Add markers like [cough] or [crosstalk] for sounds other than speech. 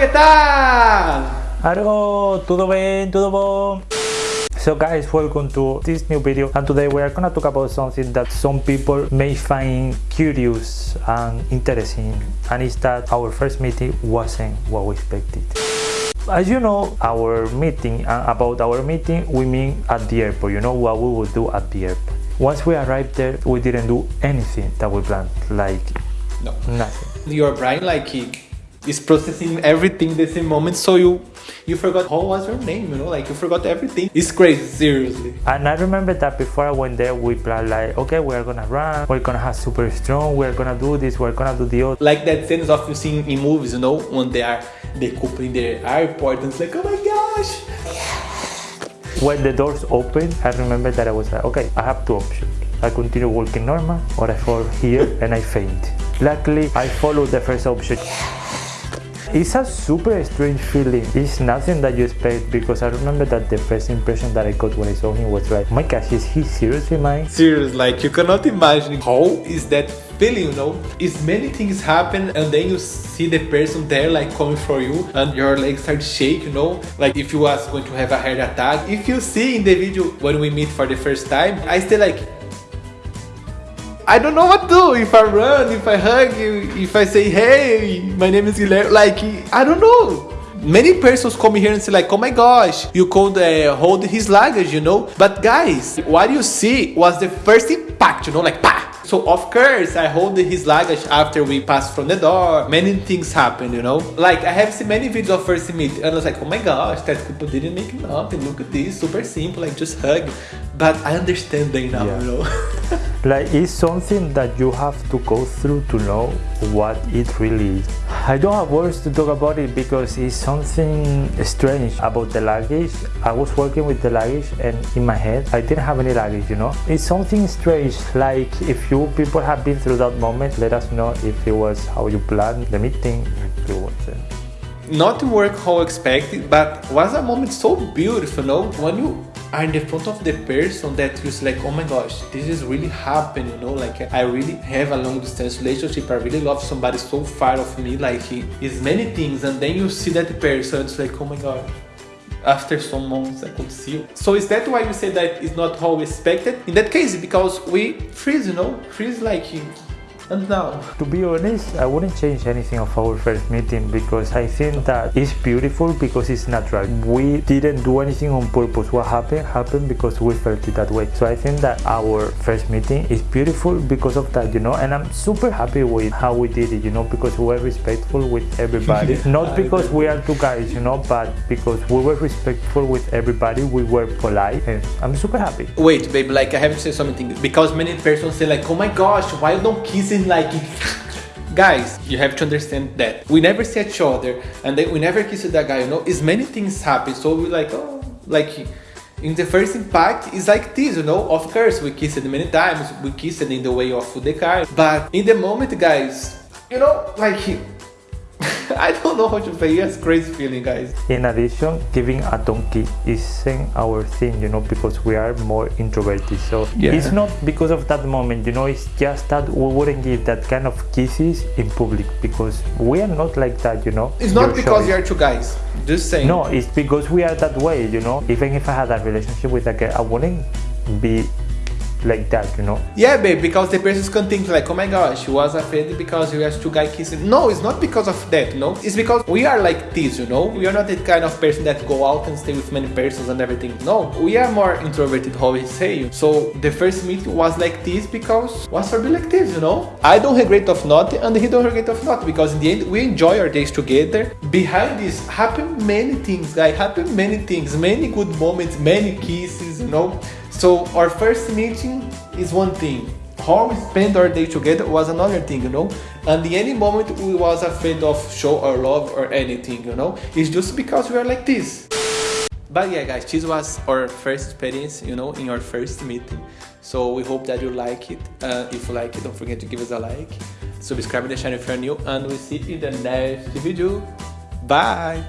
que tal? Algo, tudo bem, tudo bom? So guys, welcome to this new video and today we are gonna talk about something that some people may find curious and interesting and is that our first meeting wasn't what we expected. As you know, our meeting and about our meeting we mean at the airport, you know what we would do at the airport. Once we arrived there, we didn't do anything that we planned, like No. nothing. Your brain like is processing everything the same moment, so you you forgot how was your name, you know, like you forgot everything. It's crazy, seriously. And I remember that before I went there, we planned like, okay, we're gonna run, we're gonna have super strong, we're gonna do this, we're gonna do the other. Like that sense of you seeing in movies, you know, when they are they in the airport and it's like, oh my gosh. When the doors opened, I remember that I was like, okay, I have two options. I continue walking normal or I fall here and I faint. Luckily, I followed the first option. It's a super strange feeling. It's nothing that you expect because I remember that the first impression that I got when I saw him was like, my gosh, is he seriously mine? Serious, like you cannot imagine how is that feeling, you know? Is many things happen and then you see the person there like coming for you and your legs start shake, you know? Like if you was going to have a heart attack. If you see in the video when we meet for the first time, I stay like I don't know what to do. If I run, if I hug you, if I say, hey, my name is Guilherme, like, I don't know. Many persons come here and say like, oh my gosh, you could uh, hold his luggage, you know? But guys, what you see was the first impact, you know, like, pa! So of course, I hold his luggage after we pass from the door. Many things happen, you know? Like, I have seen many videos of first meet, and I was like, oh my gosh, that people didn't make nothing. Look at this, super simple, like just hug. But I understand them now, Yeah. you know? [laughs] Like it's something that you have to go through to know what it really is. I don't have words to talk about it because it's something strange about the luggage. I was working with the luggage and in my head I didn't have any luggage, you know. It's something strange. Like if you people have been through that moment, let us know if it was how you planned the meeting. If it wasn't. to work how expected, but was a moment so beautiful, you know, When you are in the front of the person that you like, oh my gosh, this is really happening, you know? Like I really have a long distance relationship. I really love somebody so far of me. Like it's many things, and then you see that person, it's like, oh my god. After some months, I could see. So is that why you say that it's not how we expected? In that case, because we freeze, you know, freeze like, and now. To be honest, I wouldn't change anything of our first meeting because I think that it's beautiful because it's natural. We didn't do anything on purpose. What happened happened because we felt it that way. So I think that our first meeting is beautiful because of that, you know. And I'm super happy with how we did it, you know, because we were respectful with everybody. [laughs] Not because we are two guys, you know, but because we were respectful with everybody. We were polite, and I'm super happy. Wait, babe, like I have to say something because many persons say like, oh my gosh, why don't kiss him like Guys, you have to understand that we never see each other and then we never kiss that guy, you know, is many things happen. So we like, oh, like in the first impact is like this, you know. Of course, we kissed many times, we kissed in the way of the car, but in the moment, guys, you know, like I don't know how to say. It's crazy feeling, guys. In addition, giving a donkey isn't our thing, you know, because we are more introverted. So Yeah. it's not because of that moment, you know, it's just that we wouldn't give that kind of kisses in public because we are not like that, you know. It's not because you are two guys. Just saying. No, it's because we are that way, you know. Even if I had a relationship with a girl, I wouldn't be like that, you know. Yeah, babe, because the person can think like, oh my gosh, you was afraid because you have two guys kissing. No, it's not because of that, no. It's because we are like this, you know. We are not the kind of person that go out and stay with many persons and everything. No, we are more introverted, how we say. So the first meeting was like this because was for be like this, you know. I don't regret of not, and he don't regret of not because in the end we enjoy our days together. Behind this happen many things, guys. Happen many things, many good moments, many kisses, you know. So our first meeting is one thing. How we spend our day together was another thing, you know. And in any moment we was afraid of show our love or anything, you know. It's just because we are like this. But yeah, guys, this was our first experience, you know, in our first meeting. So we hope that you like it. Uh, if you like it, don't forget to give us a like. Subscribe to the channel if you're new, and we'll see you in the next video. Bye.